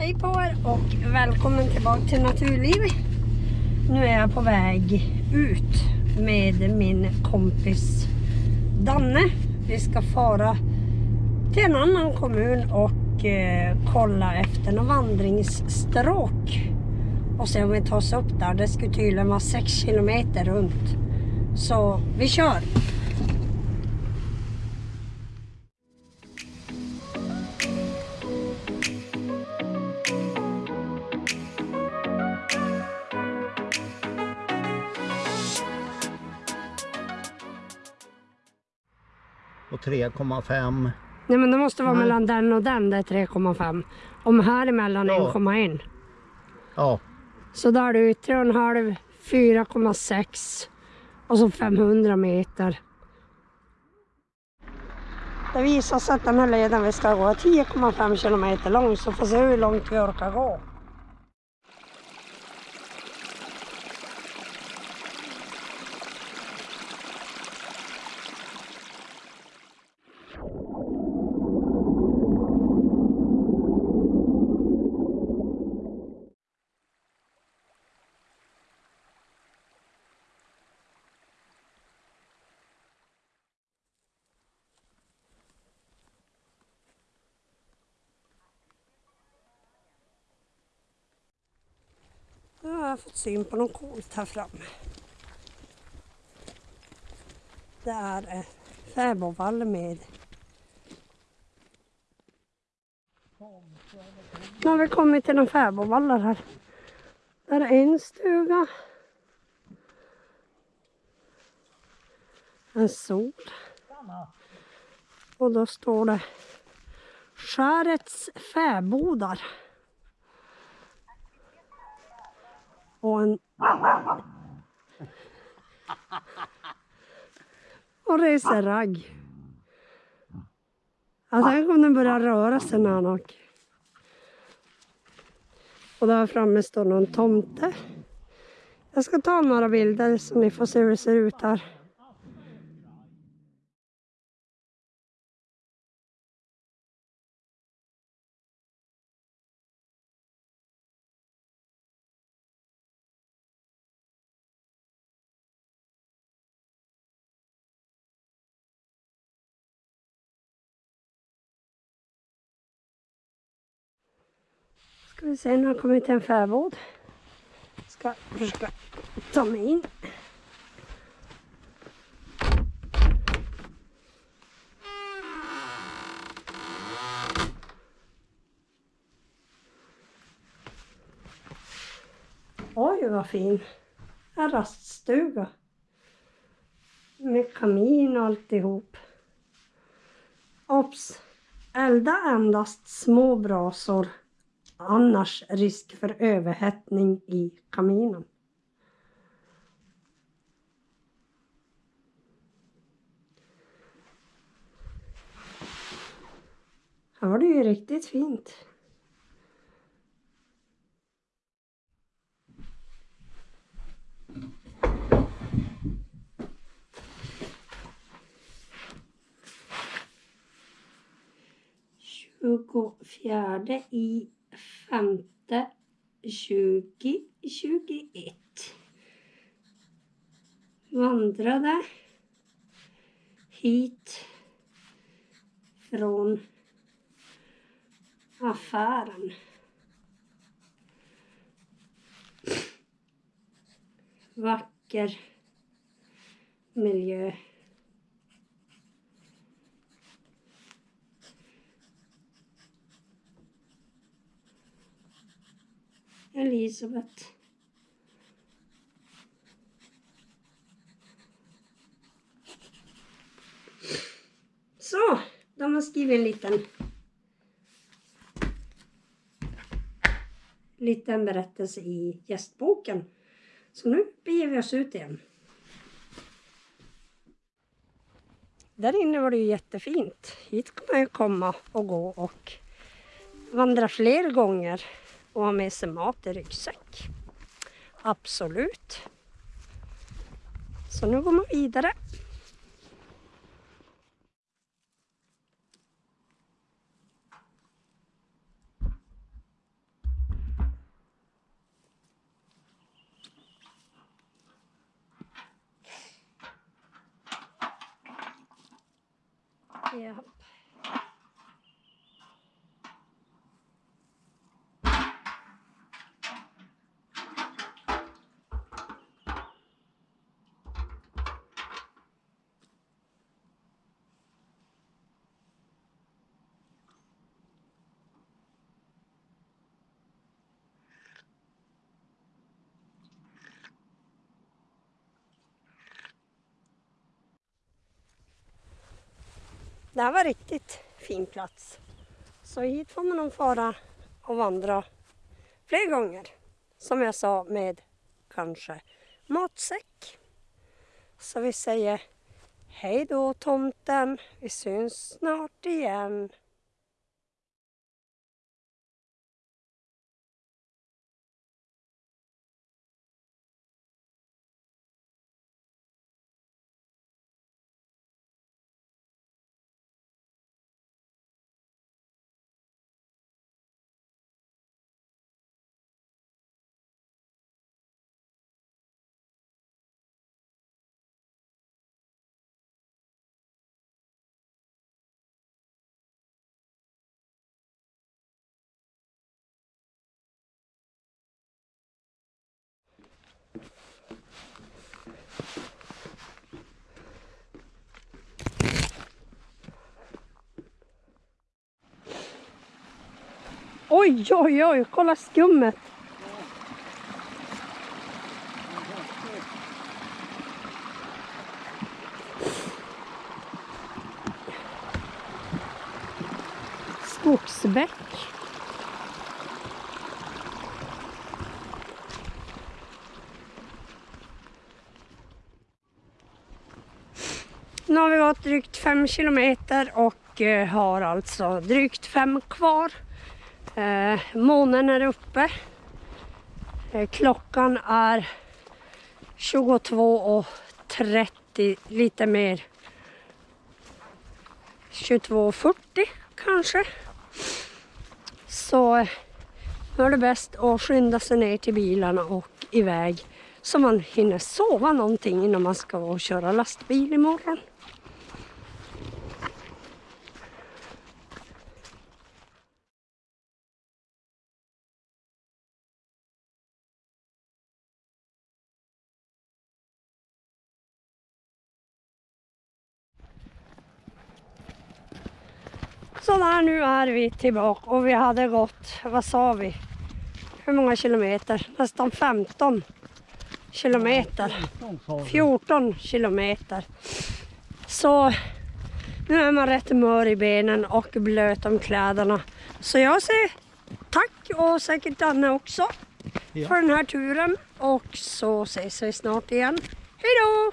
Hej på er och välkommen tillbaka till Naturliv. Nu är jag på väg ut med min kompis Danne. Vi ska fara till en annan kommun och eh, kolla efter några vandringsstråk. Och se om vi tar oss upp där. Det skulle tydligen vara 6 kilometer runt. Så vi kör! Och 3,5. Nej men det måste vara Nej. mellan den och den, det är 3,5. Om här emellan Ja. 1,1. Ja, Så där är det 3,5, 4,6 och så 500 meter. Det visar sig att den här leden vi ska gå är 10,5 kilometer lång så får se hur långt vi orkar gå. Nu har jag fått syn på något coolt här framme. Det är en fäbodvall med Nu har vi kommit till en fäbodvallar här. Där är en stuga. En sol. Och då står det Skärets fäbodar. Och en... Och reseragg. Ja, tänk om den börjar röra sig när han åker. Och där framme står någon tomte. Jag ska ta några bilder så ni får se hur det ser ut här. Ska vi se, nu har jag kommit till en fäbod. Ska försöka ta mig in. Oj, vad fin. En raststuga. Med kamin och alltihop. Ops! Elda endast små brasor annars risk för överhettning i kaminen. Här var det ju riktigt fint. Tjugofjärde i femte 2021. Vandrade hit från affären. Vacker miljö. Elisabeth. Så, de har skrivit en liten liten berättelse i gästboken. Så nu beger vi oss ut igen. Där inne var det ju jättefint. Hit kan man ju komma och gå och vandra fler gånger och ha med sig mat i ryggsäck. Absolut. Så nu går man vidare. Ja. Det här var riktigt fin plats. Så hit får man nog fara och vandra fler gånger. Som jag sa med kanske matsäck. Så vi säger hej då tomten. Vi syns snart igen. Oj, oj, oj, kolla skummet. Skogsbäck. Nu har vi gått drygt fem kilometer och eh, har alltså drygt fem kvar. Eh, månen är uppe. Eh, klockan är 22.30, lite mer. 22.40 kanske. Så eh, nu är det bäst att skynda sig ner till bilarna och iväg så man hinner sova någonting innan man ska köra lastbil imorgon. Sådär, nu är vi tillbaka och vi hade gått, vad sa vi? Hur många kilometer? Nästan 15 kilometer. 14 kilometer. Så nu är man rätt mör i benen och blöt om kläderna. Så jag säger tack och säkert Danne också Ja. för den här turen. Och så ses vi snart igen. Hej då!